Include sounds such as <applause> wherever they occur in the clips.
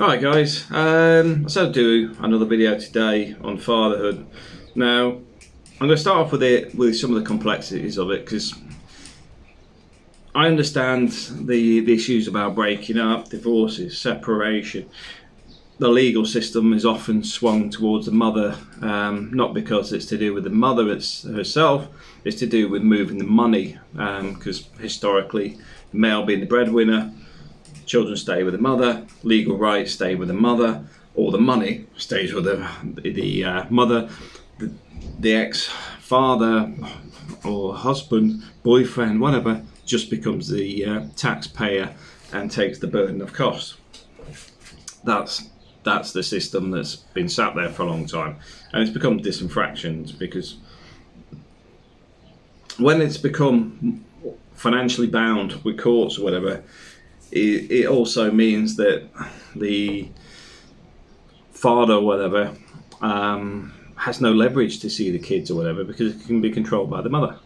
Alright guys, um, I said I'd do another video today on fatherhood. Now, I'm going to start off with it with some of the complexities of it because I understand the, the issues about breaking up, divorces, separation. The legal system is often swung towards the mother, um, not because it's to do with the mother it's herself, it's to do with moving the money because um, historically, the male being the breadwinner, children stay with the mother, legal rights stay with the mother, all the money stays with the, the uh, mother, the, the ex-father or husband, boyfriend, whatever, just becomes the uh, taxpayer and takes the burden of cost. That's that's the system that's been sat there for a long time, and it's become disenfractioned because when it's become financially bound with courts or whatever, it, it also means that the father or whatever um, has no leverage to see the kids or whatever because it can be controlled by the mother.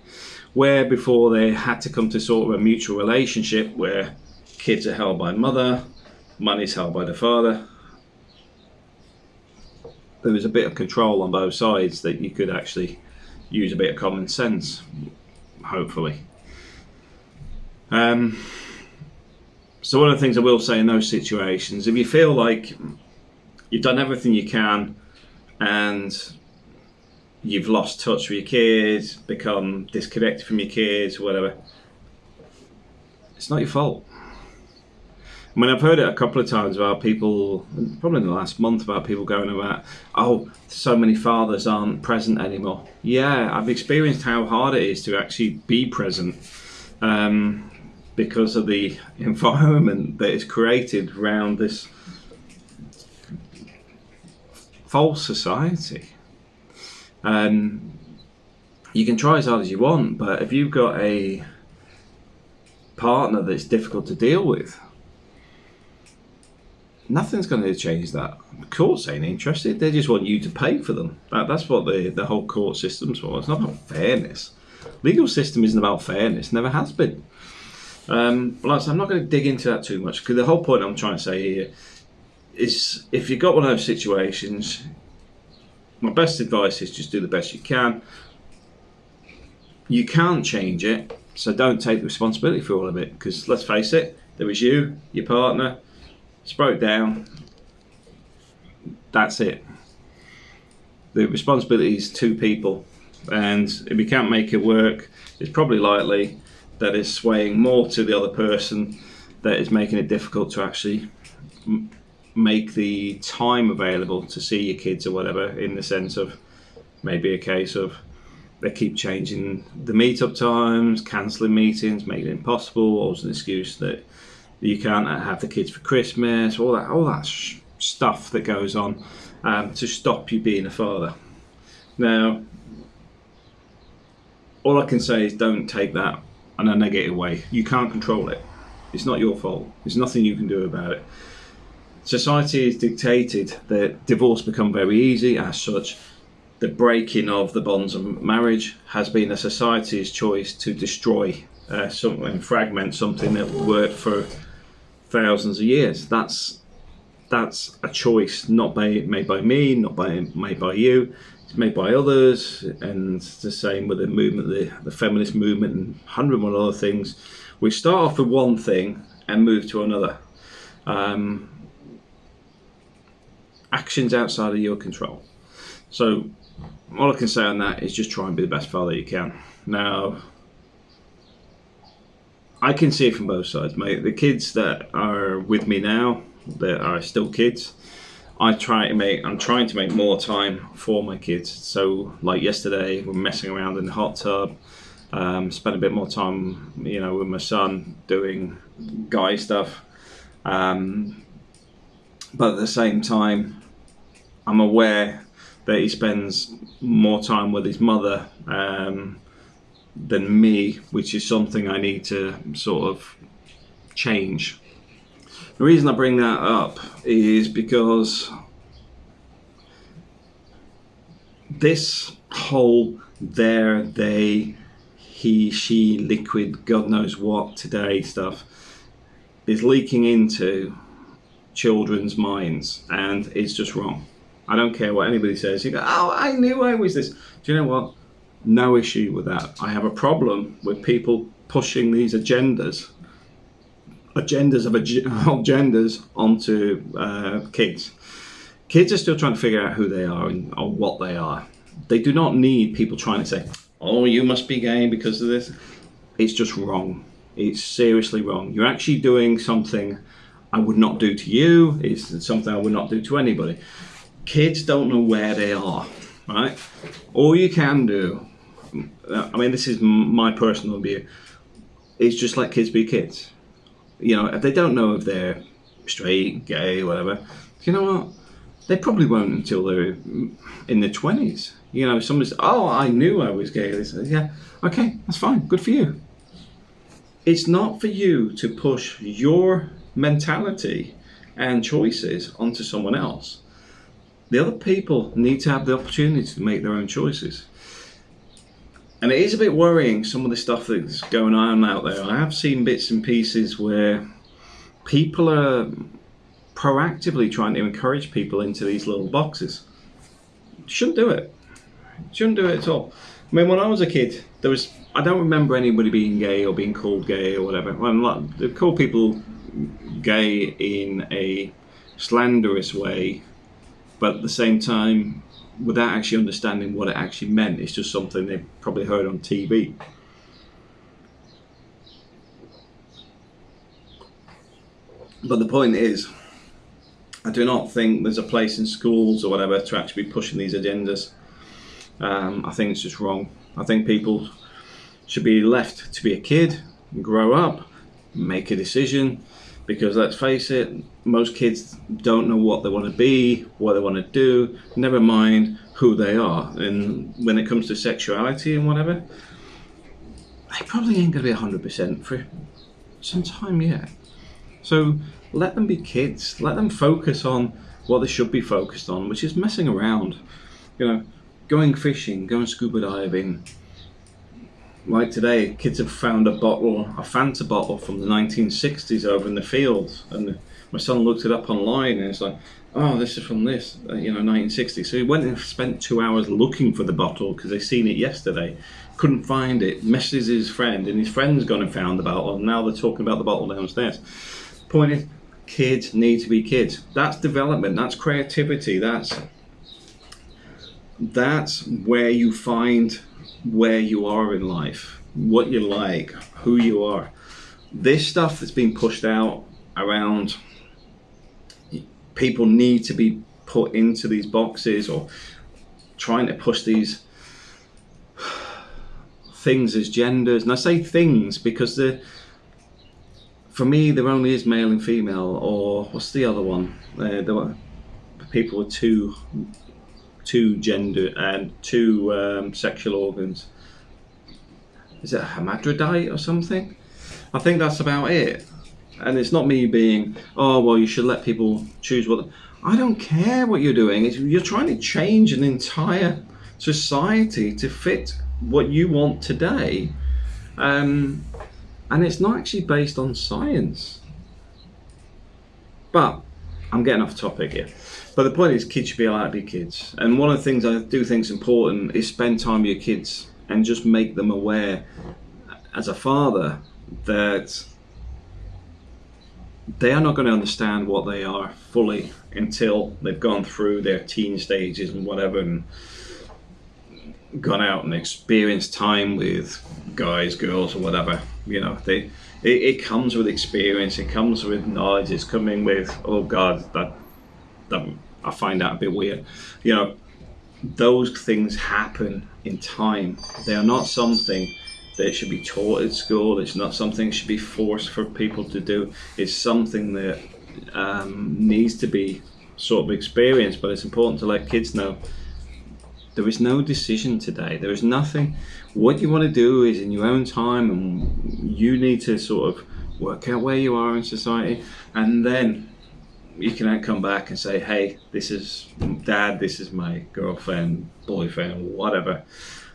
Where before they had to come to sort of a mutual relationship where kids are held by mother, money's held by the father. There was a bit of control on both sides that you could actually use a bit of common sense, hopefully. Um, so one of the things I will say in those situations, if you feel like you've done everything you can and you've lost touch with your kids, become disconnected from your kids, whatever, it's not your fault. I mean, I've heard it a couple of times about people, probably in the last month, about people going about, oh, so many fathers aren't present anymore. Yeah, I've experienced how hard it is to actually be present. Um, because of the environment that is created around this false society. Um, you can try as hard as you want, but if you've got a partner that's difficult to deal with, nothing's going to change that. The courts ain't interested. They just want you to pay for them. That, that's what the, the whole court system's for. It's not about fairness. Legal system isn't about fairness. Never has been. Um, but I'm not going to dig into that too much because the whole point I'm trying to say here is if you've got one of those situations, my best advice is just do the best you can. You can't change it, so don't take the responsibility for all of it because let's face it, there was you, your partner, it's broke down, that's it. The responsibility is two people, and if you can't make it work, it's probably likely that is swaying more to the other person that is making it difficult to actually make the time available to see your kids or whatever in the sense of maybe a case of they keep changing the meetup times, cancelling meetings, making it impossible, or an excuse that you can't have the kids for Christmas, all that, all that stuff that goes on um, to stop you being a father. Now, all I can say is don't take that in a negative way. You can't control it. It's not your fault. There's nothing you can do about it. Society has dictated that divorce become very easy. As such, the breaking of the bonds of marriage has been a society's choice to destroy uh, something, fragment something that worked for thousands of years. That's that's a choice not by, made by me, not by made by you made by others, and the same with the movement, the, the feminist movement, and hundred one other things. We start off with one thing and move to another. Um, actions outside of your control. So, all I can say on that is just try and be the best father you can. Now, I can see it from both sides, mate. The kids that are with me now, that are still kids, I try to make I'm trying to make more time for my kids. So like yesterday, we're messing around in the hot tub. Um, spent a bit more time, you know, with my son doing guy stuff. Um, but at the same time, I'm aware that he spends more time with his mother um, than me, which is something I need to sort of change. The reason I bring that up is because this whole there, they, he, she, liquid, God knows what today stuff is leaking into children's minds, and it's just wrong. I don't care what anybody says. You go, oh, I knew I was this. Do you know what? No issue with that. I have a problem with people pushing these agendas, agendas of ag- <laughs> agendas onto uh, kids. Kids are still trying to figure out who they are and or what they are. They do not need people trying to say, "Oh, you must be gay because of this." It's just wrong. It's seriously wrong. You're actually doing something I would not do to you. It's something I would not do to anybody. Kids don't know where they are, right? All you can do, I mean, this is my personal view, is just let kids be kids. You know, if they don't know if they're straight, gay, whatever, you know what? They probably won't until they're in their 20s. You know, somebody says, Oh, I knew I was gay. They say, Yeah, okay, that's fine. Good for you. It's not for you to push your mentality and choices onto someone else. The other people need to have the opportunity to make their own choices. And it is a bit worrying some of the stuff that's going on out there. I have seen bits and pieces where people are proactively trying to encourage people into these little boxes. Shouldn't do it. Shouldn't do it at all. I mean, when I was a kid, there was I don't remember anybody being gay or being called gay or whatever. Well, they call people gay in a slanderous way, but at the same time, without actually understanding what it actually meant. It's just something they probably heard on TV. But the point is, I do not think there's a place in schools or whatever to actually be pushing these agendas. Um, I think it's just wrong. I think people should be left to be a kid, grow up, make a decision. Because let's face it, most kids don't know what they want to be, what they want to do, never mind who they are. And when it comes to sexuality and whatever, they probably ain't going to be 100% for some time yet. So let them be kids. Let them focus on what they should be focused on, which is messing around. You know, going fishing, going scuba diving. Like today, kids have found a bottle, a Fanta bottle from the 1960s over in the fields, and my son looked it up online, and it's like, oh, this is from this, uh, you know, 1960. So he went and spent two hours looking for the bottle because they seen it yesterday, couldn't find it, messages his friend, and his friend's gone and found the bottle, and now they're talking about the bottle downstairs. Point is, kids need to be kids. That's development. That's creativity. That's that's where you find where you are in life, what you like, who you are. This stuff that's being pushed out around people need to be put into these boxes or trying to push these things as genders. And I say things because the for me there only is male and female or what's the other one? Uh, there were people with two two gender and two um, sexual organs. Is it a hermaphrodite or something? I think that's about it. And it's not me being, oh well, you should let people choose what. I don't care what you're doing. It's, you're trying to change an entire society to fit what you want today, um, and it's not actually based on science. But I'm getting off topic here. But the point is, kids should be allowed to be kids. And one of the things I do think is important is spend time with your kids and just make them aware, as a father, that they are not going to understand what they are fully until they've gone through their teen stages and whatever and gone out and experienced time with guys, girls, or whatever. You know, they it, it comes with experience. It comes with knowledge. It's coming with oh god, that that I find that a bit weird. You know, those things happen in time. They are not something that should be taught at school. It's not something should be forced for people to do. It's something that um, needs to be sort of experienced. But it's important to let kids know there is no decision today. There is nothing. What you want to do is in your own time, and you need to sort of work out where you are in society, and then you can come back and say, "Hey, this is dad. This is my girlfriend, boyfriend, whatever,"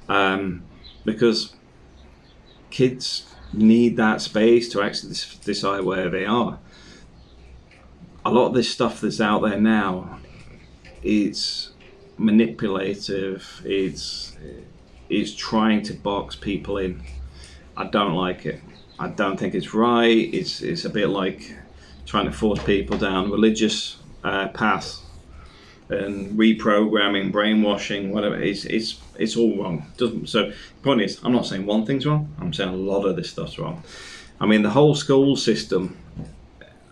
um, because kids need that space to actually decide where they are. a lot of this stuff that's out there now, it's manipulative. It's it's trying to box people in. I don't like it. I don't think it's right. It's it's a bit like trying to force people down religious uh, paths and reprogramming, brainwashing, whatever. It's it's it's all wrong. Doesn't so. The point is, I'm not saying one thing's wrong. I'm saying a lot of this stuff's wrong. I mean, the whole school system,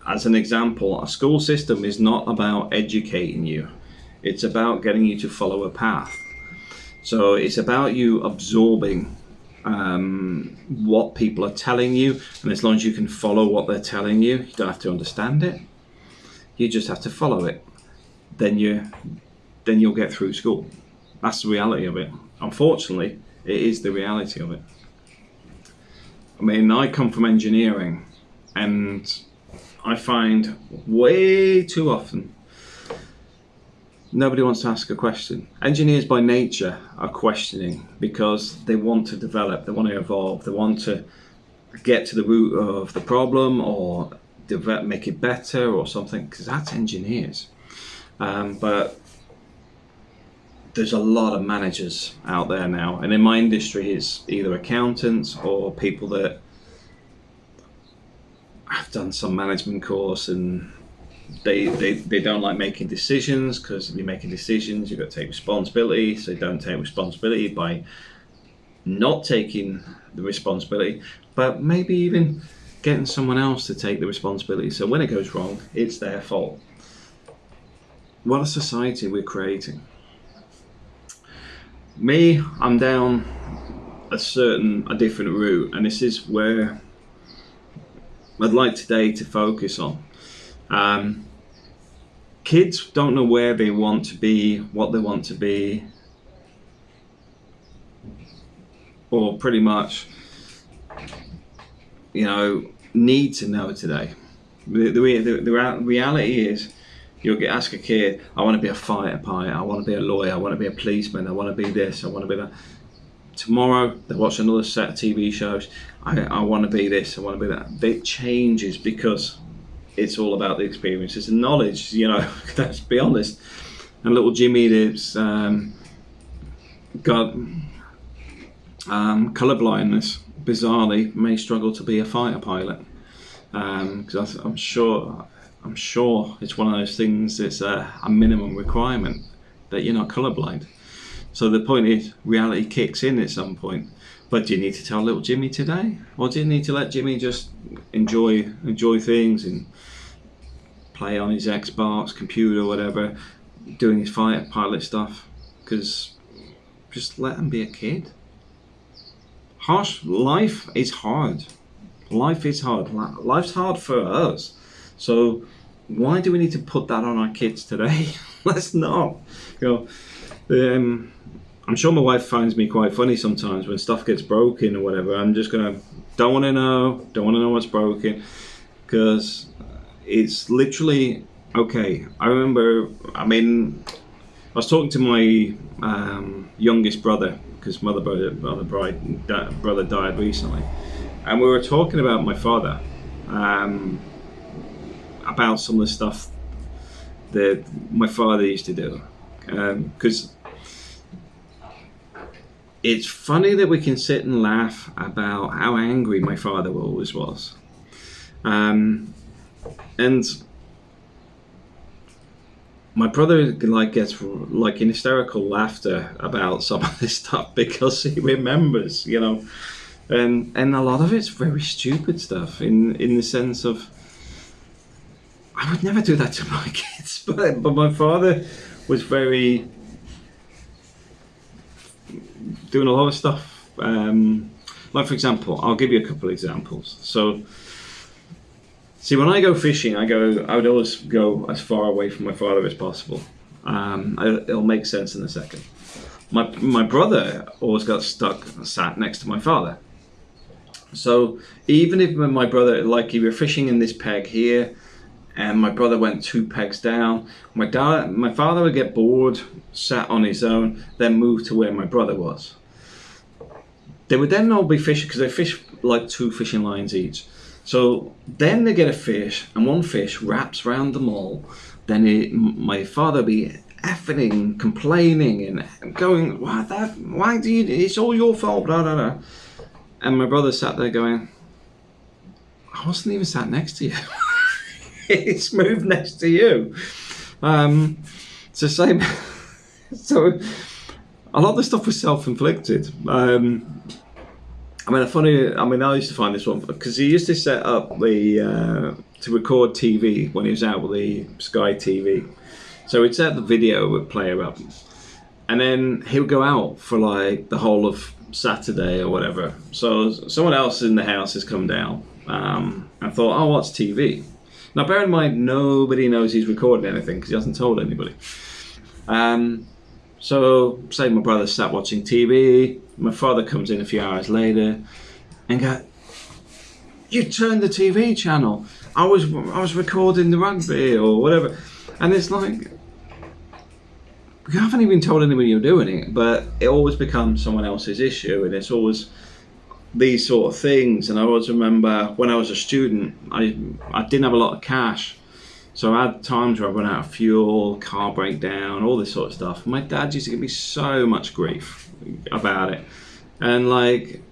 as an example, a school system is not about educating you. It's about getting you to follow a path. So it's about you absorbing um, what people are telling you, and as long as you can follow what they're telling you, you don't have to understand it. You just have to follow it. Then you, then you'll get through school. That's the reality of it. Unfortunately, it is the reality of it. I mean, I come from engineering, and I find way too often nobody wants to ask a question. Engineers by nature are questioning because they want to develop, they want to evolve, they want to get to the root of the problem or develop, make it better or something because that's engineers. Um, but there's a lot of managers out there now, and in my industry, it's either accountants or people that have done some management course and they, they, they don't like making decisions because if you're making decisions, you've got to take responsibility. So don't take responsibility by not taking the responsibility, but maybe even getting someone else to take the responsibility. So when it goes wrong, it's their fault. What a society we're creating. Me, I'm down a certain, a different route, and this is where I'd like today to focus on. Um, kids don't know where they want to be, what they want to be, or pretty much, you know, need to know today. The, the, the, the reality is, you'll get ask a kid, I want to be a fighter pilot, I want to be a lawyer, I want to be a policeman, I want to be this, I want to be that. Tomorrow they watch another set of TV shows. I, I want to be this, I want to be that. It changes because it's all about the experiences and knowledge. You know, <laughs> let's be honest. And little Jimmy that's um, got um, colour blindness, bizarrely, may struggle to be a fighter pilot because um, I'm sure I'm sure it's one of those things. It's a, a minimum requirement that you're not colourblind. So the point is, reality kicks in at some point. But do you need to tell little Jimmy today, or do you need to let Jimmy just enjoy enjoy things and play on his Xbox, computer, whatever, doing his fighter pilot stuff. Because just let him be a kid. Harsh life is hard. Life is hard. Life's hard for us. So why do we need to put that on our kids today? <laughs> Let's not. You know, um, I'm sure my wife finds me quite funny sometimes when stuff gets broken or whatever. I'm just gonna don't want to know, don't want to know what's broken, because it's literally okay. I remember. I mean, I was talking to my um, youngest brother because mother brother brother bride, brother died recently, and we were talking about my father, um, about some of the stuff that my father used to do, because. Um, it's funny that we can sit and laugh about how angry my father always was. Um, and my brother like gets like in hysterical laughter about some of this stuff <laughs> because he remembers, you know, and and a lot of it's very stupid stuff in in the sense of I would never do that to my <laughs> kids, but but my father was very doing a lot of stuff. Um, like for example, I'll give you a couple examples. So See, when I go fishing, I go. I would always go as far away from my father as possible. Um, I, it'll make sense in a second. My my brother always got stuck, and sat next to my father. So even if my brother, like, if you're fishing in this peg here, and my brother went two pegs down, my dad, my father would get bored, sat on his own, then move to where my brother was. They would then all be fishing because they fish like two fishing lines each. So then they get a fish, and one fish wraps around them all. Then it, my father be effing, complaining, and going, "Why that? Why do you? It's all your fault." Blah blah blah. And my brother sat there going, "I wasn't even sat next to you. <laughs> <laughs> it's moved next to you." Um, it's the same. <laughs> so a lot of the stuff was self-inflicted. Um, I mean, a funny. I mean, I used to find this one because he used to set up the uh, to record TV when he was out with the Sky TV. So he'd set the video player up, and then he would go out for like the whole of Saturday or whatever. So someone else in the house has come down um, and thought, "Oh, what's TV?" Now, bear in mind, nobody knows he's recording anything because he hasn't told anybody. Um, so, say my brother sat watching TV, my father comes in a few hours later and go, "You turned the TV channel. I was I was recording the rugby or whatever," and it's like you haven't even told anybody you're doing it, but it always becomes someone else's issue, and it's always these sort of things. And I always remember when I was a student, I I didn't have a lot of cash, so I had times where I run out of fuel, car breakdown, all this sort of stuff. My dad used to give me so much grief about it, and like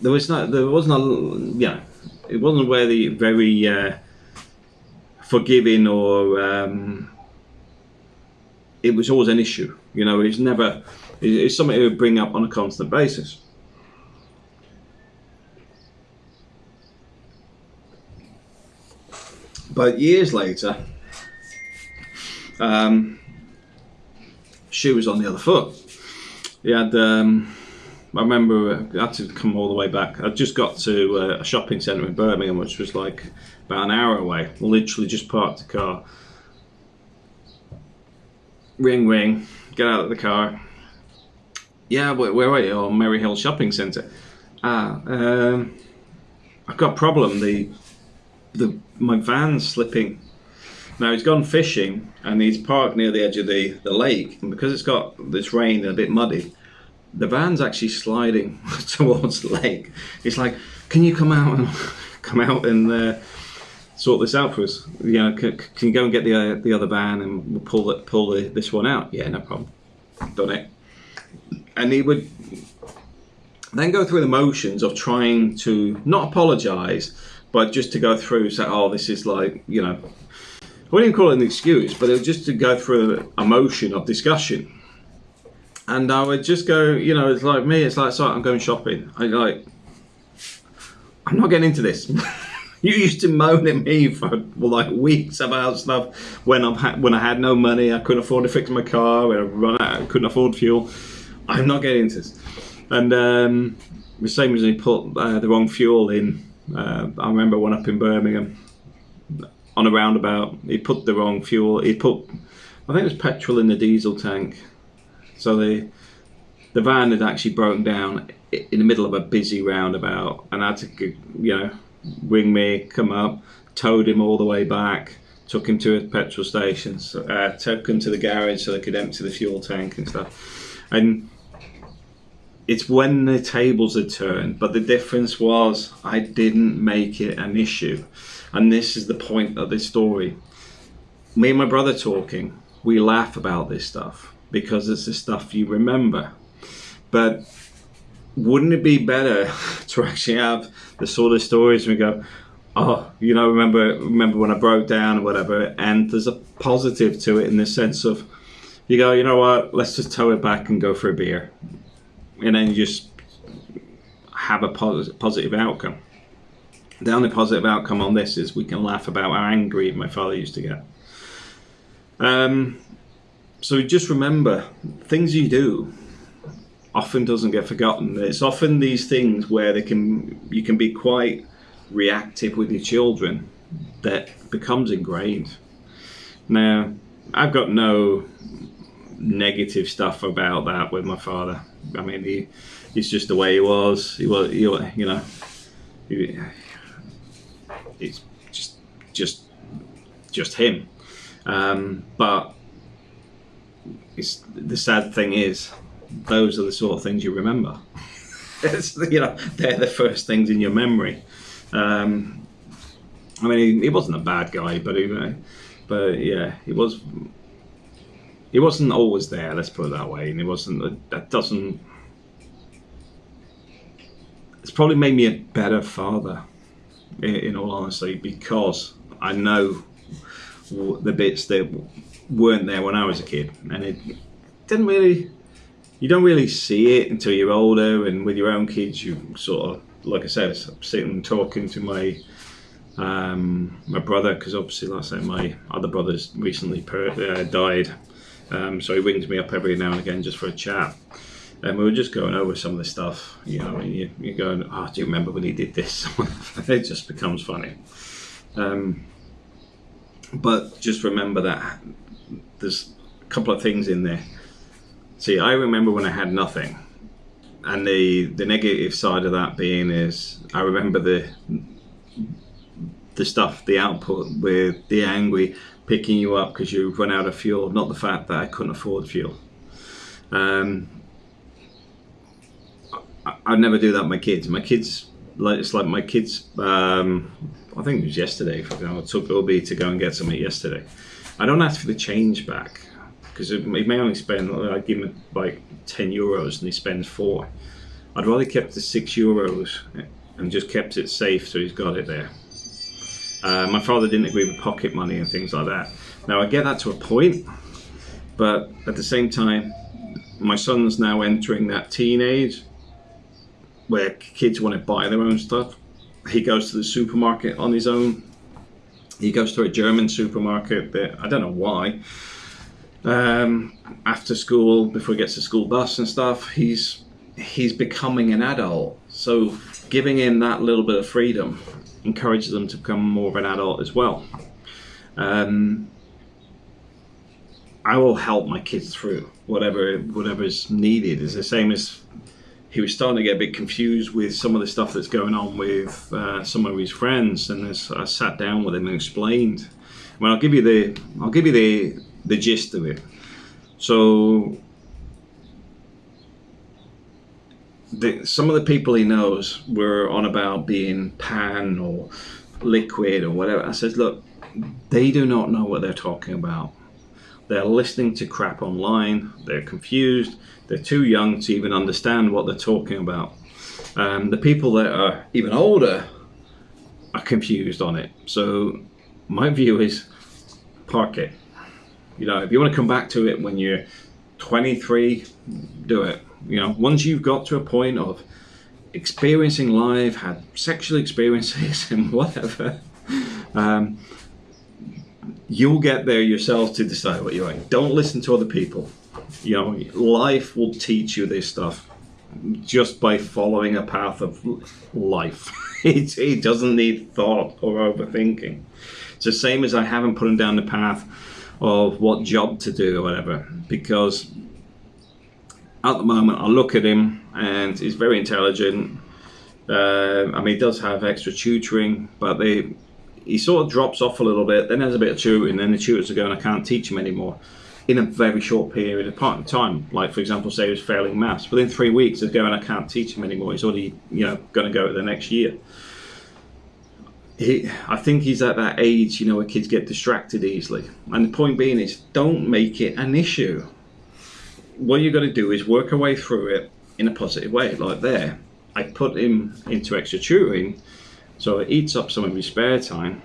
there was not, there wasn't a, you it wasn't really very uh, forgiving or um, it was always an issue. You know, it's never, it's something he would bring up on a constant basis. But years later, um, shoe was on the other foot. He had, um, I remember I had to come all the way back. I just got to uh, a shopping centre in Birmingham, which was like about an hour away. Literally just parked the car. Ring, ring. Get out of the car. Yeah, where, are you? Oh, Merry Hill Shopping Centre. Ah, um, I've got a problem. The the my van's slipping. Now he's gone fishing and he's parked near the edge of the, the lake, and because it's got this rain and a bit muddy, the van's actually sliding <laughs> towards the lake. He's like, "Can you come out and <laughs> come out and uh, sort this out for us? You know, can, can you go and get the uh, the other van and we'll pull it pull the, this one out? Yeah, no problem. Done it." And he would then go through the motions of trying to not apologise, but just to go through, say, "Oh, this is like you know." I wouldn't call it an excuse, but it was just to go through a motion of discussion. And I would just go, you know, it's like me, it's like, sorry, I'm going shopping. I like, I'm not getting into this. <laughs> you used to moan at me for like weeks about stuff when I when I had no money, I couldn't afford to fix my car, when I run out, I couldn't afford fuel. I'm not getting into this. And um, the same as he put uh, the wrong fuel in. Uh, I remember one up in Birmingham on a roundabout. He put the wrong fuel. He put, I think it was petrol in the diesel tank. So the the van had actually broken down in the middle of a busy roundabout, and I had to, you know, ring me, come up, towed him all the way back, took him to a petrol station, so, uh, took him to the garage so they could empty the fuel tank and stuff. And it's when the tables are turned, but the difference was I didn't make it an issue. And this is the point of this story. Me and my brother talking, we laugh about this stuff because it's the stuff you remember. But wouldn't it be better <laughs> to actually have the sort of stories we go, oh, you know, remember remember when I broke down or whatever, and there's a positive to it in the sense of you go, you know what, let's just tow it back and go for a beer. And then just have a positive outcome. The only positive outcome on this is we can laugh about how angry my father used to get. Um, so just remember, things you do often doesn't get forgotten. It's often these things where they can you can be quite reactive with your children that becomes ingrained. Now, I've got no negative stuff about that with my father. I mean, he he's just the way he was. He was, he, you know, it's just just just him. Um, but it's, the sad thing is, those are the sort of things you remember. <laughs> it's, you know, they're the first things in your memory. Um, I mean, he, he wasn't a bad guy, but he, but yeah, he was. He wasn't always there. Let's put it that way, and he wasn't. That doesn't. It's probably made me a better father, in, all honesty, because I know the bits that weren't there when I was a kid, and it didn't really. You don't really see it until you're older, and with your own kids, you sort of, like I said, sitting and talking to my um, my brother, because obviously, like I said, my other brother's recently per- uh, died, um, so he rings me up every now and again just for a chat. And we were just going over some of the stuff, you know, and you, you're going, oh, do you remember when he did this? <laughs> it just becomes funny. Um, but just remember that there's a couple of things in there. See, I remember when I had nothing, and the the negative side of that being is I remember the the stuff, the output with the angry picking you up because you've run out of fuel, not the fact that I couldn't afford fuel. Um, I, I'd never do that with my kids. My kids, like it's like my kids. Um, I think it was yesterday. For example, I took Obi to go and get something yesterday. I don't ask for the change back because he may only spend. I give him like ten euros and he spends four. I'd rather kept the six euros and just kept it safe so he's got it there. Uh, my father didn't agree with pocket money and things like that. Now I get that to a point, but at the same time, my son's now entering that teenage where kids want to buy their own stuff he goes to the supermarket on his own. He goes to a German supermarket that I don't know why. Um, after school, before he gets the school bus and stuff, he's he's becoming an adult. So giving him that little bit of freedom encourages them to become more of an adult as well. Um, I will help my kids through whatever whatever is needed. It's the same as he was starting to get a bit confused with some of the stuff that's going on with uh, some of his friends, and I sat down with him and explained, well, I'll give you the I'll give you the the gist of it. So, the, some of the people he knows were on about being pan or liquid or whatever. I said, look, they do not know what they're talking about. They're listening to crap online. They're confused they're too young to even understand what they're talking about. Um, the people that are even older are confused on it. So my view is park it. You know, if you want to come back to it when you're 23, do it. You know, once you've got to a point of experiencing life, had sexual experiences <laughs> and whatever, um, you'll get there yourself to decide what you like. Don't listen to other people you know, life will teach you this stuff just by following a path of life. <laughs> it, it doesn't need thought or overthinking. It's the same as I haven't put him down the path of what job to do or whatever, because at the moment I look at him and he's very intelligent. Uh, I mean, he does have extra tutoring, but they he sort of drops off a little bit. Then has a bit of tutoring, then the tutors are going, I can't teach him anymore in a very short period of time. Like, for example, say he was failing maths. Within three weeks of going, I can't teach him anymore. He's already, you know, going to go to the next year. He, I think he's at that age, you know, where kids get distracted easily. And the point being is, don't make it an issue. What you've got to do is work your way through it in a positive way. Like there, I put him into extra tutoring, so it eats up some of his spare time,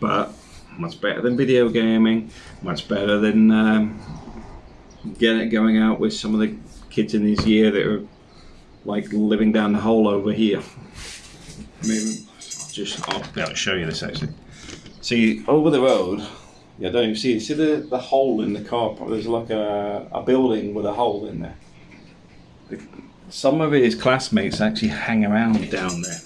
but much better than video gaming, much better than um, getting going out with some of the kids in his year that are like living down the hole over here. I mean, just I'll be able to show you this actually. See over the road. Yeah, don't even see? See the, the hole in the car park? There's like a, a building with a hole in there. Some of his classmates actually hang around down there.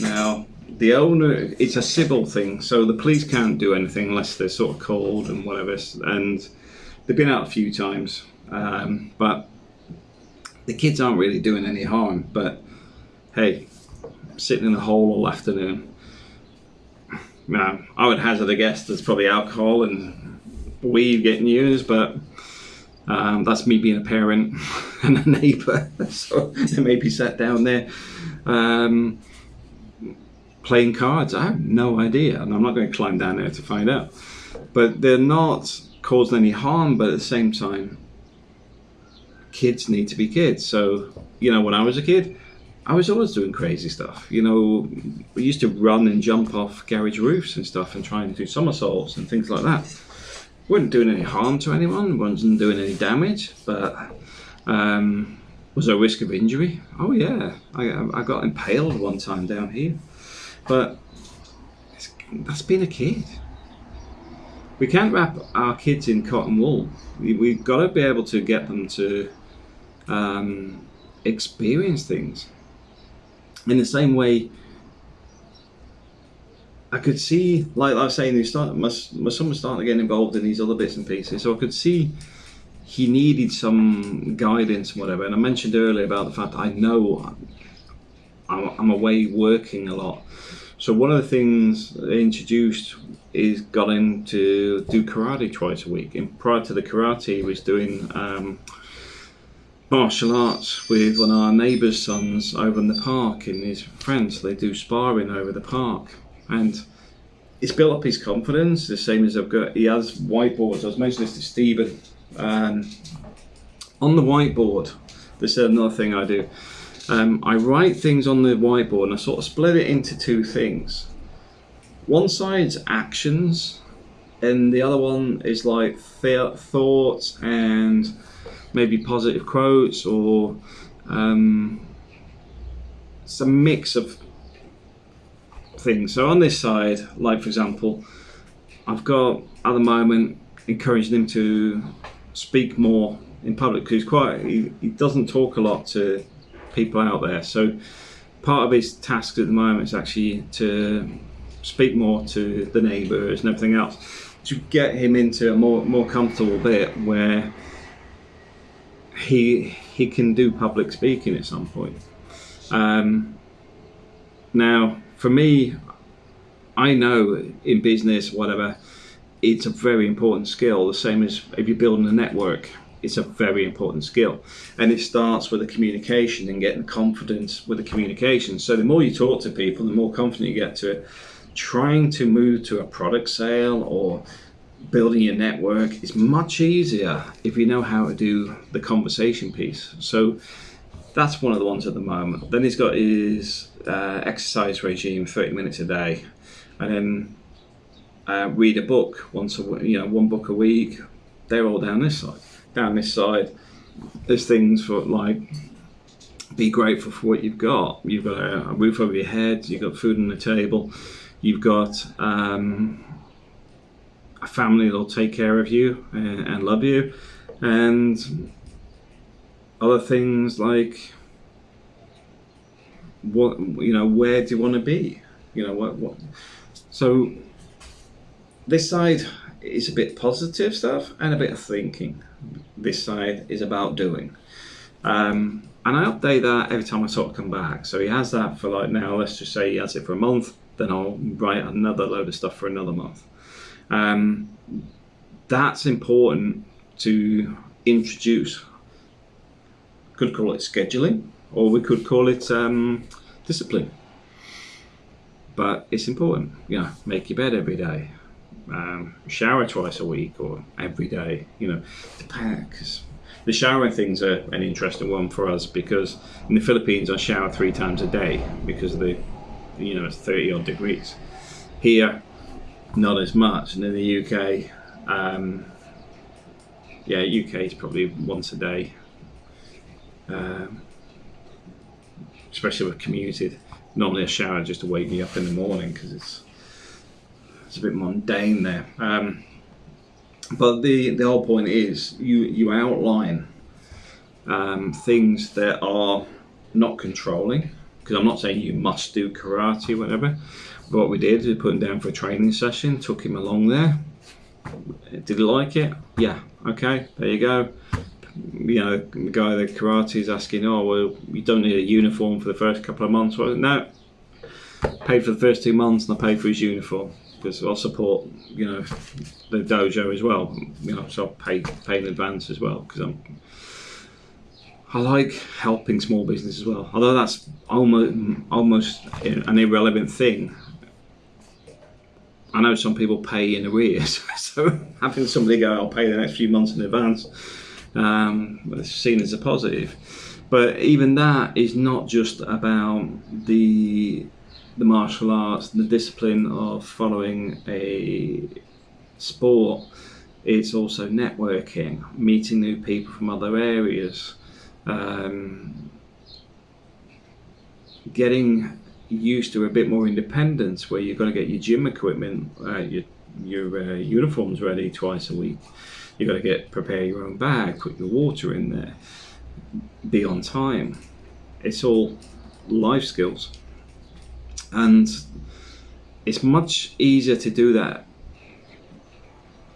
Now, the owner, it's a civil thing, so the police can't do anything unless they're sort of called and whatever. And they've been out a few times, um, but the kids aren't really doing any harm. But hey, sitting in a hole all afternoon. Now, I would hazard a guess there's probably alcohol and weed getting used, but um, that's me being a parent <laughs> and a neighbour, <laughs> so they may be sat down there. Um, playing cards. I have no idea, and I'm not going to climb down there to find out. But they're not causing any harm, but at the same time, kids need to be kids. So, you know, when I was a kid, I was always doing crazy stuff. You know, we used to run and jump off garage roofs and stuff and try and do somersaults and things like that. weren't doing any harm to anyone, wasn't doing any damage, but um, was there a risk of injury? Oh yeah, I, I got impaled one time down here, but that's being a kid. We can't wrap our kids in cotton wool. We, we've got to be able to get them to um, experience things. In the same way, I could see, like I was saying, he started, my, my son was starting to get involved in these other bits and pieces. So I could see he needed some guidance whatever. And I mentioned earlier about the fact I know I'm, I'm away working a lot. So one of the things they introduced is got him to do karate twice a week. And prior to the karate, he was doing um, martial arts with one of our neighbours' sons over in the park and his friends. They do sparring over the park. And it's built up his confidence, the same as I've got. He has whiteboards. I was mentioning this to Stephen. Um, on the whiteboard, this is another thing I do. Um, I write things on the whiteboard and I sort of split it into two things. One side's actions, and the other one is like th- thoughts and maybe positive quotes or um, a mix of things. So on this side, like for example, I've got at the moment encouraging him to speak more in public because he's quite he, he doesn't talk a lot to people out there. So part of his task at the moment is actually to speak more to the neighbours and everything else to get him into a more more comfortable bit where he he can do public speaking at some point. Um, now, for me, I know in business, whatever, it's a very important skill. The same as if you're building a network, it's a very important skill, and it starts with the communication and getting confidence with the communication. So the more you talk to people, the more confident you get to it. Trying to move to a product sale or building your network is much easier if you know how to do the conversation piece. So that's one of the ones at the moment. Then he's got his uh, exercise regime, 30 minutes a day, and then uh, read a book once a you know one book a week. They're all down this side. Down this side, there's things for like be grateful for what you've got. You've got a, roof over your head. You've got food on the table. You've got um, a family that'll take care of you and, and love you, and other things like what you know where do you want to be? You know what what so this side is a bit positive stuff and a bit of thinking. This side is about doing. Um, and I update that every time I sort of come back. So he has that for like now let's just say he has it for a month then I'll write another load of stuff for another month um, that's important to introduce. Could call it scheduling, or we could call it um, discipline. But it's important, you know, make your bed every day, um, shower twice a week or every day, you know, because the showering thing's are an interesting one for us because in the Philippines I shower three times a day because of the, you know, it's 30 odd degrees. Here, not as much. And in the UK, um, yeah, UK is probably once a day, um, especially with commuted. Normally a shower just to wake me up in the morning because it's it's a bit mundane there. Um, but the the whole point is you you outline um, things that are not controlling because I'm not saying you must do karate, whatever. What we did we put him down for a training session, took him along there. Did he like it? Yeah. Okay, there you go. You know, the guy the karate is asking, oh well, you don't need a uniform for the first couple of months. Well, no, paid for the first two months and I paid for his uniform because I'll support, you know, the dojo as well. You know, so I'll pay pay in advance as well because I'm I like helping small business as well. Although that's almost almost an irrelevant thing. I know some people pay in arrears, <laughs> so having somebody go, "I'll pay the next few months in advance," um, it's seen as a positive. But even that is not just about the the martial arts, the discipline of following a sport. It's also networking, meeting new people from other areas, um, getting used to a bit more independence where you've got to get your gym equipment, uh, your, your uh, uniforms ready twice a week. You've got to get prepare your own bag, put your water in there, be on time. It's all life skills. And it's much easier to do that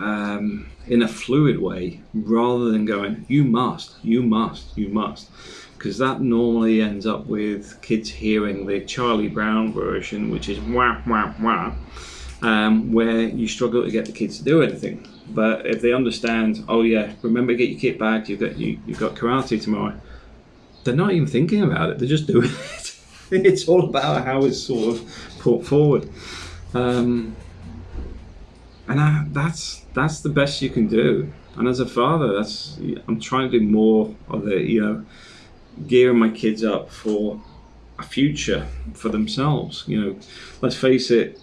um, in a fluid way rather than going, you must, you must, you must. Because that normally ends up with kids hearing the Charlie Brown version, which is wah, wah, wah, um, where you struggle to get the kids to do anything. But if they understand, oh yeah, remember get your kit back, you've got, you, you've got karate tomorrow, they're not even thinking about it, they're just <laughs> doing it. it's all about how it's sort of put forward. Um, and I, that's that's the best you can do. And as a father, that's I'm trying to do more of the you know gearing my kids up for a future for themselves. You know, let's face it,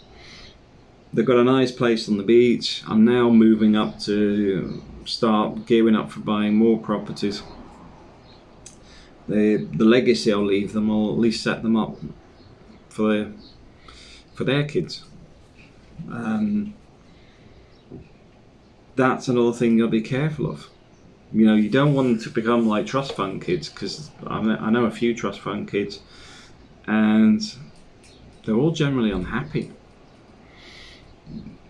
they've got a nice place on the beach. I'm now moving up to start gearing up for buying more properties. The the legacy I'll leave them, I'll at least set them up for their for their kids. Um, that's another thing you'll be careful of. You know, you don't want them to become like trust fund kids because I know a few trust fund kids, and they're all generally unhappy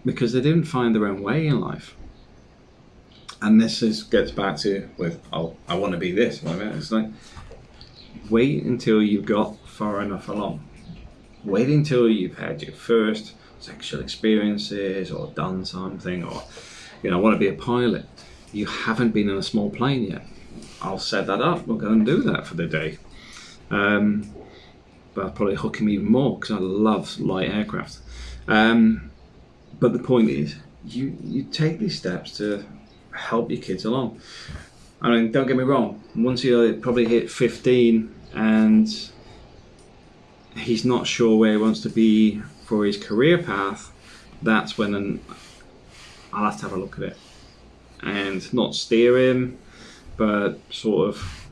because they didn't find their own way in life. And this is gets back to with oh I want to be this. It's like wait until you've got far enough along. Wait until you've had your first sexual experiences or done something or you know, I want to be a pilot. You haven't been in a small plane yet. I'll set that up. We'll go and do that for the day. Um, but I'll probably hook him even more because I love light aircraft. Um, but the point is, you you take these steps to help your kids along. I mean, don't get me wrong. Once you probably hit 15 and he's not sure where he wants to be for his career path, that's when an, I'll have to have a look at it and not steer him, but sort of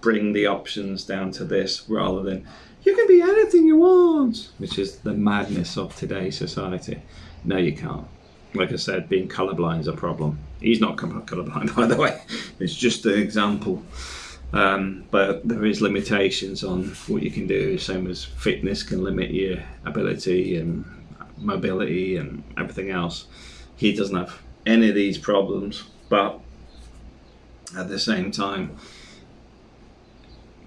bring the options down to this rather than you can be anything you want, which is the madness of today's society. No, you can't. Like I said, being colorblind is a problem. He's not colorblind, <laughs> by the way. It's just an example. Um, but there is limitations on what you can do, same as fitness can limit your ability and mobility and everything else. He doesn't have any of these problems, but at the same time,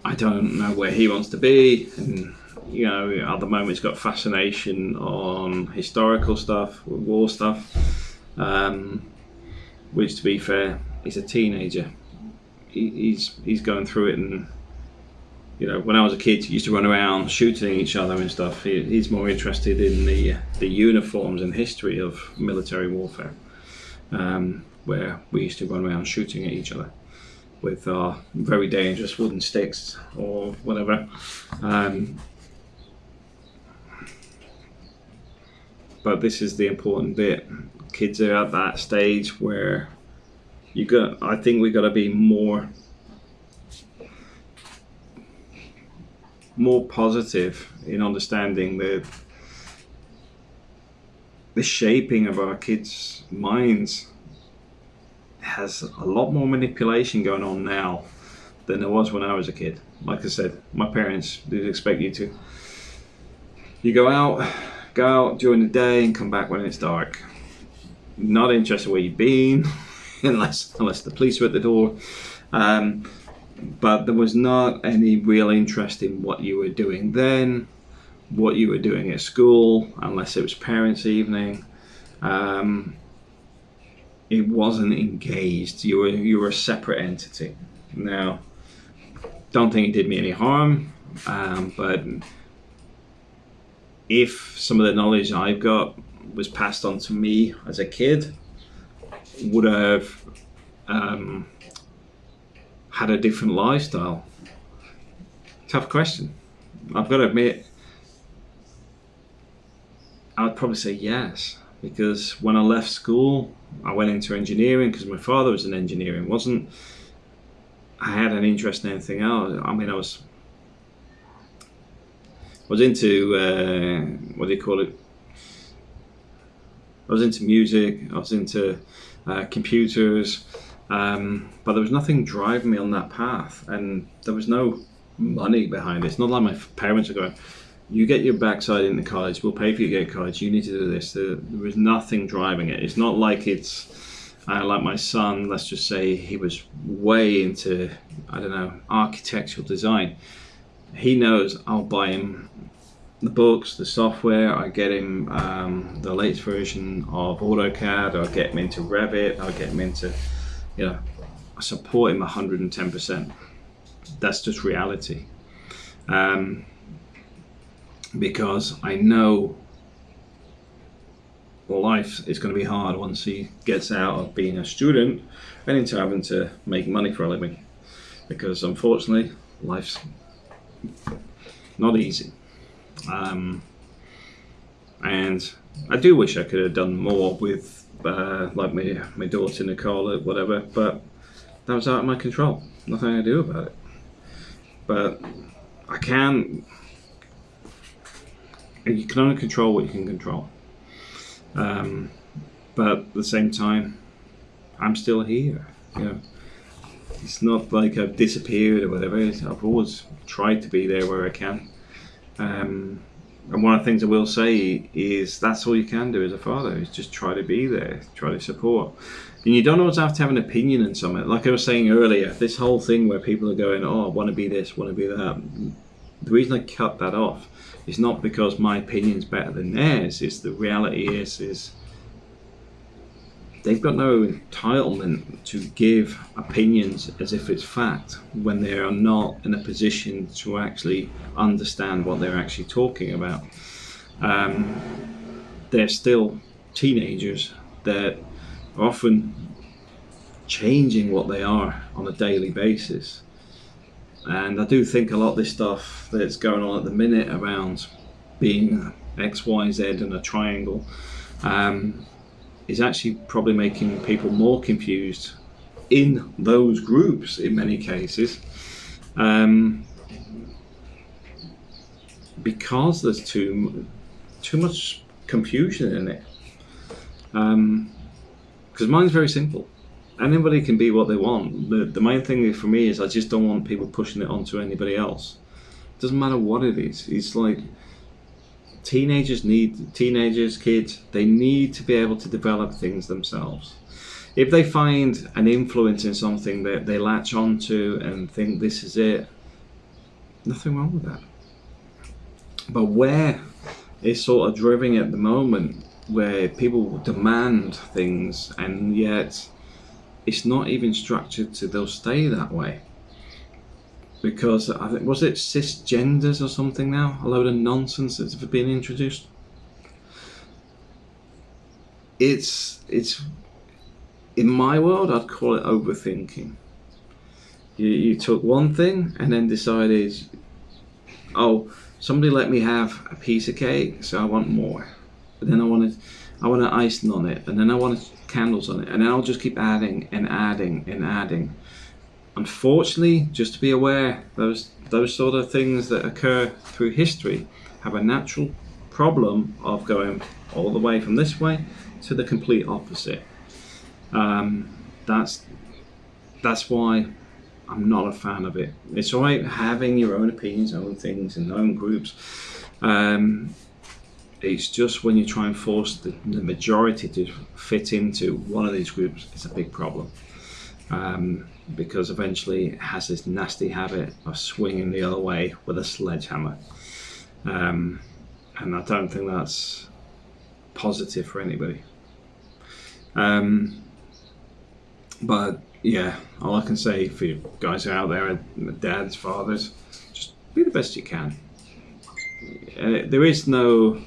I don't know where he wants to be. And, you know, at the moment, he's got fascination on historical stuff, war stuff, um, which, to be fair, he's a teenager. He, he's he's going through it and you know, when I was a kid, used to run around shooting each other and stuff. He, he's more interested in the the uniforms and history of military warfare, um, where we used to run around shooting at each other with our very dangerous wooden sticks or whatever. Um, but this is the important bit. Kids are at that stage where you got. I think we got to be more more positive in understanding the the shaping of our kids' minds has a lot more manipulation going on now than there was when I was a kid. Like I said, my parents did expect you to you go out, go out during the day and come back when it's dark. Not interested where you've been, <laughs> unless unless the police are at the door. Um, but there was not any real interest in what you were doing then, what you were doing at school, unless it was parents' evening. Um, it wasn't engaged. You were you were a separate entity. Now, don't think it did me any harm, um, but if some of the knowledge I've got was passed on to me as a kid, would have um, had a different lifestyle? Tough question. I've got to admit, I would probably say yes, because when I left school, I went into engineering because my father was an engineer and wasn't. I had an interest in anything else. I mean, I was was into uh, what do you call it? I was into music. I was into uh, computers, um, but there was nothing driving me on that path, and there was no money behind it. It's not like my parents are going, "You get your backside into college. We'll pay for you to get college. You need to do this." There, there was nothing driving it. It's not like it's uh, like my son. Let's just say he was way into I don't know architectural design. He knows I'll buy him the books, the software. I get him um, the latest version of AutoCAD. I'll get him into Revit. I'll get him into, you know, I support him 110%. That's just reality. Um, because I know life is going to be hard once he gets out of being a student and into having to make money for a living. Because unfortunately, life's not easy. Um, and I do wish I could have done more with uh, like my my daughter Nicola, whatever, but that was out of my control. Nothing I do about it. But I can. You can only control what you can control. Um, but at the same time, I'm still here. You know, it's not like I've disappeared or whatever. I've always tried to be there where I can. Um, and one of the things I will say is that's all you can do as a father is just try to be there, try to support. And you don't always have to have an opinion in something. Like I was saying earlier, this whole thing where people are going, oh, I want to be this, want to be that. The reason I cut that off is not because my opinion's better than theirs. Is the reality is is they've got no entitlement to give opinions as if it's fact when they are not in a position to actually understand what they're actually talking about. Um, they're still teenagers that are often changing what they are on a daily basis. And I do think a lot of this stuff that's going on at the minute around being X, Y, Z and a triangle um, is actually probably making people more confused in those groups in many cases um, because there's too too much confusion in it. Because um, mine's very simple. Anybody can be what they want. The, the main thing for me is I just don't want people pushing it onto anybody else. Doesn't matter what it is. It's like teenagers need teenagers kids they need to be able to develop things themselves. If they find an influence in something that they latch onto and think this is it nothing wrong with that. But where it's sort of driving at the moment where people demand things and yet it's not even structured to they'll stay that way because I think was it cisgenders or something now? A load of nonsense that's been introduced. It's it's in my world I'd call it overthinking. You you took one thing and then decided, oh, somebody let me have a piece of cake, so I want more. But then I wanted I want an icing on it, and then I want candles on it, and then I'll just keep adding and adding and adding Unfortunately, just to be aware, those those sort of things that occur through history have a natural problem of going all the way from this way to the complete opposite. Um, that's that's why I'm not a fan of it. It's alright having your own opinions, own things, and own groups. Um, it's just when you try and force the, the, majority to fit into one of these groups, it's a big problem. Um, because eventually it has this nasty habit of swinging the other way with a sledgehammer. Um, and I don't think that's positive for anybody. Um, but yeah, all I can say for you guys out there, dads, fathers, just be the best you can. Uh, there is no,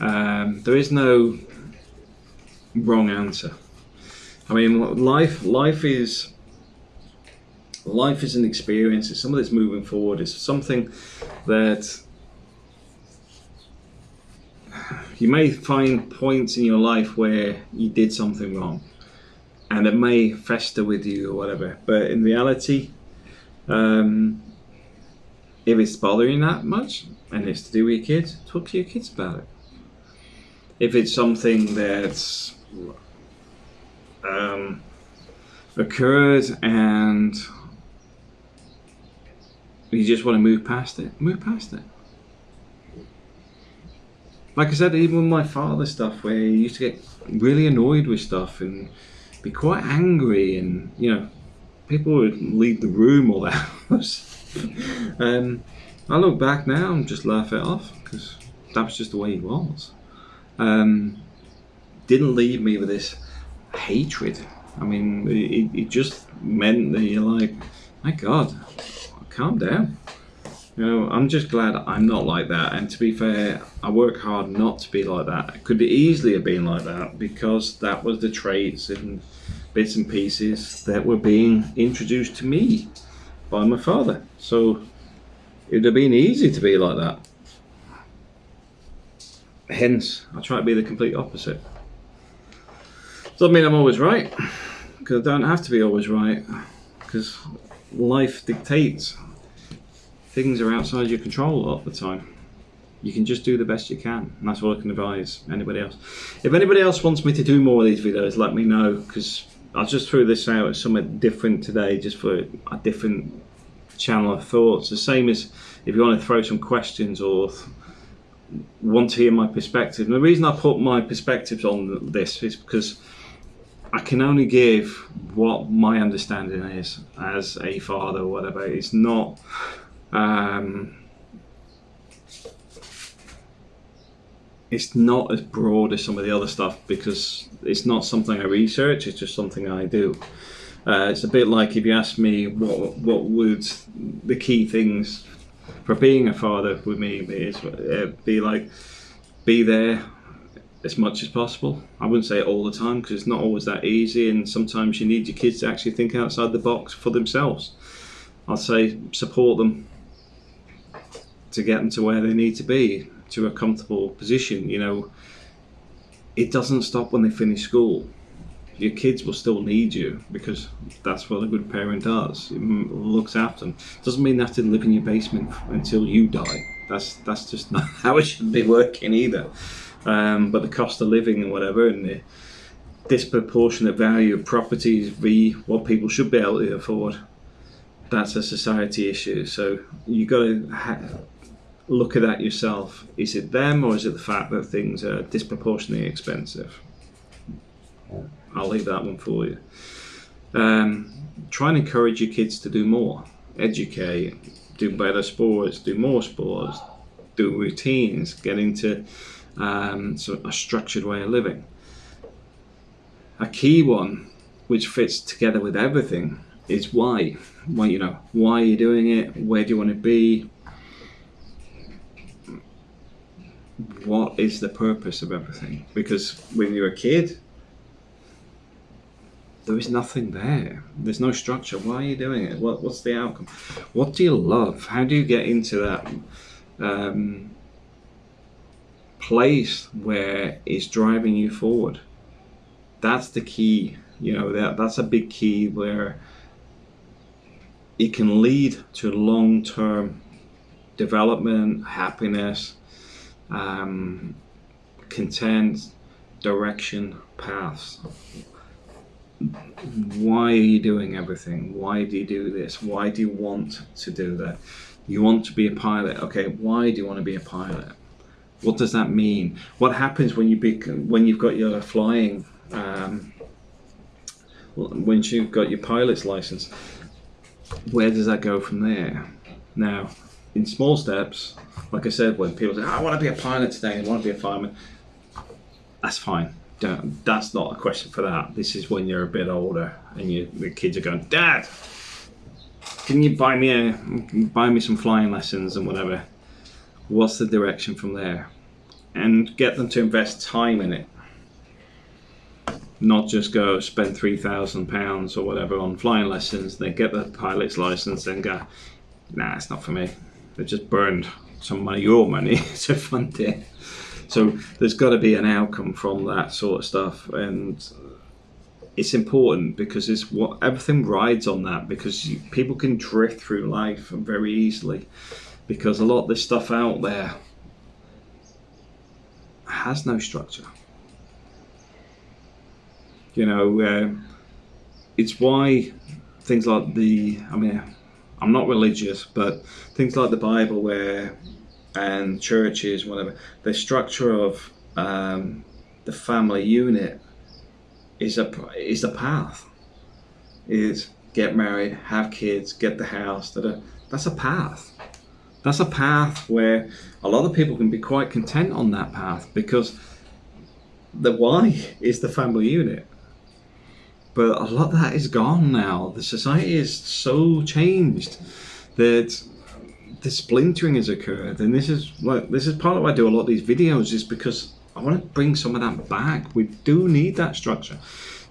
um, there is no wrong answer. I mean, life, life is, life is an experience. It's something that's moving forward. It's something that you may find points in your life where you did something wrong and it may fester with you or whatever. But in reality, um, if it's bothering that much and it's to do with your kids, talk to your kids about it. If it's something that's um, occurred and you just want to move past it, move past it like I said, even with my father stuff, where he used to get really annoyed with stuff and be quite angry, and you know, people would leave the room or the <laughs> house. and I look back now and just laugh it off because that was just the way he was. Um, didn't leave me with this hatred. I mean, it, it just meant that you're like, my God, calm down. You know, I'm just glad I'm not like that. And to be fair, I work hard not to be like that. I could easily have been like that because that was the traits and bits and pieces that were being introduced to me by my father. So it would have been easy to be like that. Hence, I try to be the complete opposite. Doesn't mean I'm always right, because I don't have to be always right, because life dictates things are outside your control a lot of the time. You can just do the best you can, and that's what I can advise anybody else. If anybody else wants me to do more of these videos, let me know because I just threw this out as something different today, just for a different channel of thoughts. The same as if you want to throw some questions or want to hear my perspective. And the reason I put my perspectives on this is because I can only give what my understanding is as a father or whatever. It's not um, it's not as broad as some of the other stuff because it's not something I research, it's just something I do. Uh, it's a bit like if you ask me what what would the key things for being a father with me is, uh, be like be there as much as possible. I wouldn't say it all the time because it's not always that easy, and sometimes you need your kids to actually think outside the box for themselves. I'd say support them to get them to where they need to be to a comfortable position. You know, it doesn't stop when they finish school. Your kids will still need you because that's what a good parent does. It looks after them. Doesn't mean they have to live in your basement until you die. That's that's just not <laughs> how it should be working either. Um, but the cost of living and whatever, and the disproportionate value of properties v what people should be able to afford, that's a society issue. So you got to look at that yourself. Is it them or is it the fact that things are disproportionately expensive? I'll leave that one for you. Um, try and encourage your kids to do more, educate, do better sports, do more sports, do routines, get into um, a structured way of living. A key one, which fits together with everything, is why. Why you know why are you doing it? Where do you want to be? what is the purpose of everything? Because when you're a kid, there is nothing there. There's no structure. Why are you doing it? What, what's the outcome? What do you love? How do you get into that um, place where it's driving you forward? That's the key. You know that that's a big key where it can lead to long-term development, happiness, um, content, direction, paths. Why are you doing everything? Why do you do this? Why do you want to do that? You want to be a pilot. Okay, why do you want to be a pilot? What does that mean? What happens when you be, when you've got your flying um, when you've got your pilot's license? Where does that go from there? Now, in small steps, like I said, when people say, oh, I want to be a pilot today, I want to be a fireman, that's fine. don't, that's not a question for that. This is when you're a bit older and you, the kids are going, Dad, can you buy me a buy me some flying lessons and whatever? What's the direction from there? And get them to invest time in it. Not just go spend three thousand pounds or whatever on flying lessons, then get the pilot's license and go, nah, it's not for me. They've just burned some of your money <laughs> to fund it. So there's got to be an outcome from that sort of stuff, and it's important because it's what everything rides on that. Because you, people can drift through life very easily, because a lot of this stuff out there has no structure. You know, uh, it's why things like the, I mean, I'm not religious, but things like the Bible, where and churches, whatever, the structure of um, the family unit is a is the path. Is get married, have kids, get the house. That that's a path. That's a path where a lot of people can be quite content on that path because the why is the family unit. But a lot of that is gone now. The society is so changed that the splintering has occurred, and this is what this is part of why I do a lot of these videos, is because I want to bring some of that back. We do need that structure.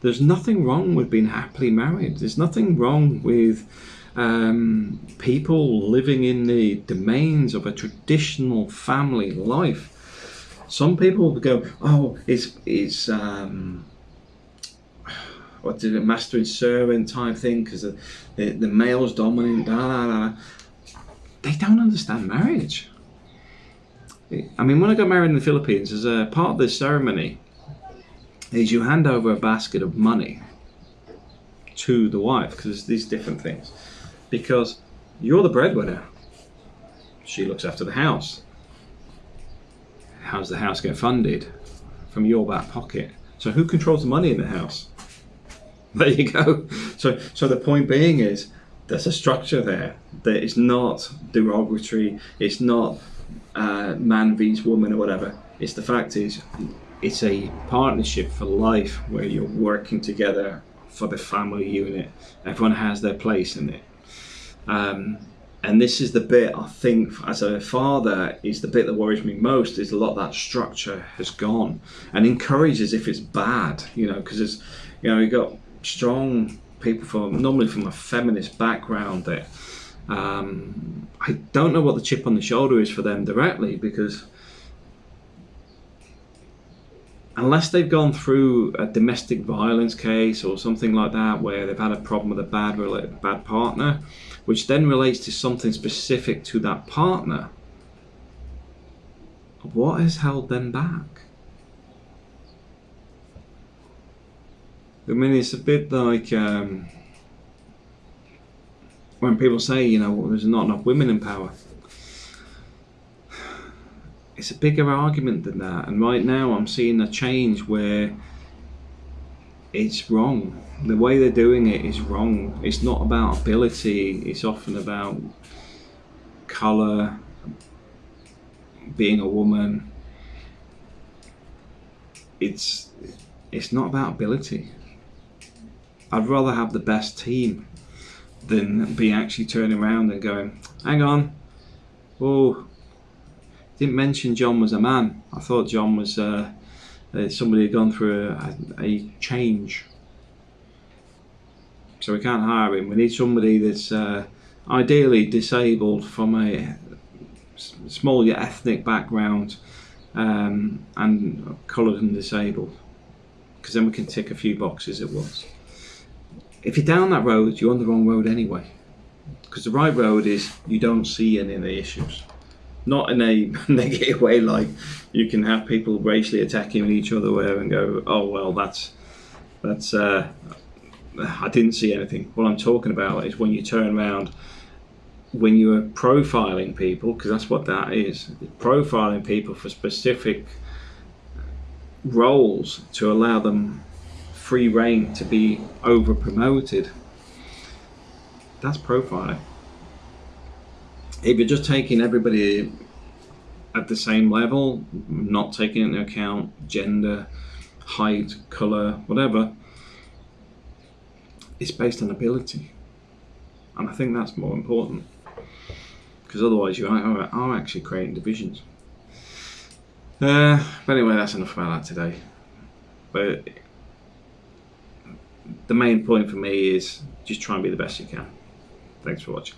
There's nothing wrong with being happily married. There's nothing wrong with um, people living in the domains of a traditional family life. Some people go, "Oh, it's it's um, what did it, master and servant type thing because the, the, the male's dominant." Da, da, da they don't understand marriage. I mean, when I got married in the Philippines, as a part of the ceremony, is you hand over a basket of money to the wife because there's these different things. Because you're the breadwinner. She looks after the house. How's the house get funded? From your back pocket. So who controls the money in the house? <laughs> There you go. So so the point being is there's a structure there that is not derogatory. It's not uh, man vs woman or whatever. It's the fact is, it's a partnership for life where you're working together for the family unit. Everyone has their place in it. Um, and this is the bit I think, as a father, is the bit that worries me most. Is a lot that structure has gone, and encourages if it's bad, you know, because it's, you know, you got strong people from normally from a feminist background that um, I don't know what the chip on the shoulder is for them directly because unless they've gone through a domestic violence case or something like that where they've had a problem with a bad bad partner which then relates to something specific to that partner what has held them back I mean, it's a bit like um, when people say, you know, well, there's not enough women in power. It's a bigger argument than that. And right now, I'm seeing a change where it's wrong. The way they're doing it is wrong. It's not about ability, it's often about colour, being a woman. It's it's not about ability. I'd rather have the best team than be actually turning around and going, hang on, oh, didn't mention John was a man. I thought John was uh, uh, somebody had gone through a, a, change. So we can't hire him. We need somebody that's uh, ideally disabled from a small ethnic background um, and coloured and disabled. Because then we can tick a few boxes at once if you're down that road, you're on the wrong road anyway. Because the right road is you don't see any of the issues. Not in a <laughs> negative way, like you can have people racially attacking each other and go, oh well, that's that's uh, I didn't see anything. What I'm talking about is when you turn around, when you are profiling people, because that's what that is, profiling people for specific roles to allow them free rein to be over promoted. That's profiling. If you're just taking everybody at the same level, not taking into account gender, height, colour, whatever. It's based on ability. And I think that's more important. Because otherwise, you are, are actually creating divisions. Uh, but anyway, that's enough about that today. But the main point for me is just try and be the best you can. Thanks for watching.